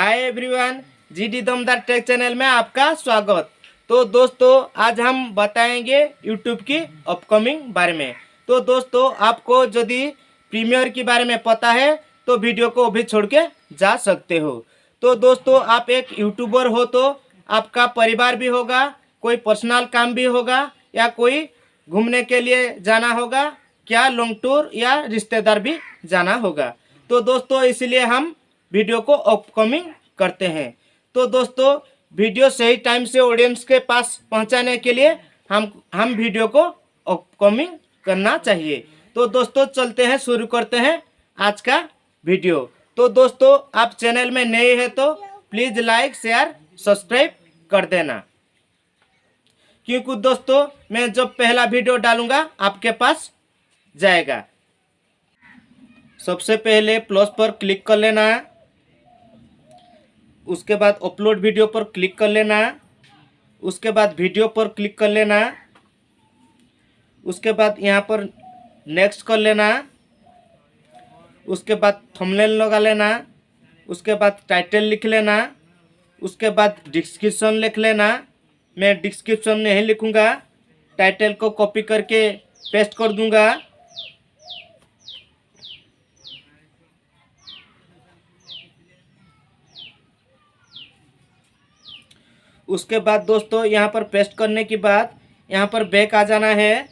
Hi everyone GD Damdar tech channel में आपका स्वागत। तो दोस्तों, आज हम बताएँगे यूट्यूब की अपकमिंग बारे में। तो दोस्तों, आपको यदि प्रीमियर के बारे में पता है तो वीडियो को अभी छोड़ के जा सकते हो। तो दोस्तों, आप एक यूट्यूबर हो तो आपका परिवार भी होगा, कोई पर्सनल काम भी होगा, या कोई घूमने के लिए जाना होगा, क्या लॉन्ग टूर या रिश्तेदार भी जाना होगा। तो दोस्तों, इसलिए हम वीडियो को अपकमिंग करते हैं। तो दोस्तों, वीडियो सही टाइम से ऑडियंस के पास पहुँचाने के लिए हम हम वीडियो को अपकमिंग करना चाहिए। तो दोस्तों, चलते हैं, शुरू करते हैं आज का वीडियो। तो दोस्तों, आप चैनल में नए हैं तो प्लीज़ लाइक शेयर सब्सक्राइब कर देना। क्योंकि दोस्तों, मैं जब पहला वीडियो डालूँगा, आपके पास जाएगा। सबसे पहले प्लस पर क्लिक कर लेना। है उसके बाद अपलोड वीडियो पर क्लिक कर लेना। उसके बाद वीडियो पर क्लिक कर लेना। उसके बाद यहाँ पर नेक्स्ट कर लेना। उसके बाद थंबनेल लगा लेना। उसके बाद टाइटल लिख लेना। उसके बाद डिस्क्रिप्शन लिख लेना। मैं डिस्क्रिप्शन नहीं लिखूँगा। टाइटल को कॉपी करके पेस्ट कर दूँगा। उसके बाद दोस्तों, यहाँ पर पेस्ट करने के बाद यहाँ पर बैक आ जाना है।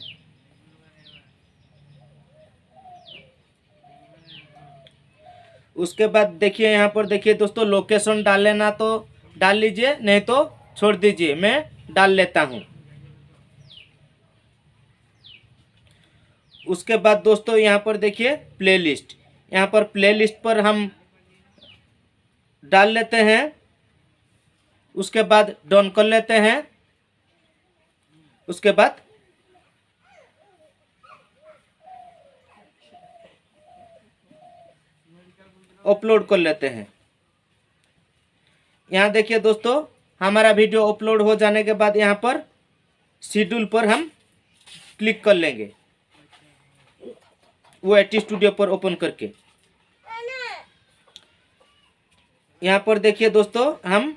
उसके बाद देखिए, यहाँ पर देखिए दोस्तों लोकेशन डाल लेना तो डाल लीजिए, नहीं तो छोड़ दीजिए, मैं डाल लेता हूँ। उसके बाद दोस्तों, यहाँ पर देखिए प्लेलिस्ट यहाँ पर प्लेलिस्ट पर हम डाल लेते हैं। उसके बाद डन कर लेते हैं। उसके बाद अपलोड कर लेते हैं। यहाँ देखिए दोस्तों, हमारा वीडियो अपलोड हो जाने के बाद यहाँ पर शेड्यूल पर हम क्लिक कर लेंगे। वो एच स्टूडियो पर ओपन करके। यहाँ पर देखिए दोस्तों, हम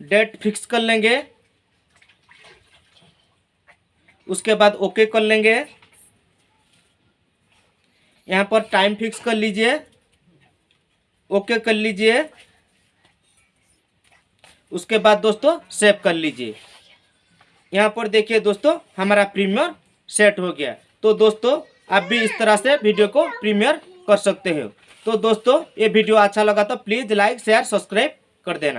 डेट फिक्स कर लेंगे। उसके बाद ओके कर लेंगे। यहाँ पर टाइम फिक्स कर लीजिए। ओके कर लीजिए। उसके बाद दोस्तों सेव कर लीजिए। यहाँ पर देखिए दोस्तों, हमारा प्रीमियर सेट हो गया। तो दोस्तों, आप भी इस तरह से वीडियो को प्रीमियर कर सकते हो। तो दोस्तों, ये वीडियो अच्छा लगा तो प्लीज़ लाइक, शेयर, सब्सक्राइब कर देना।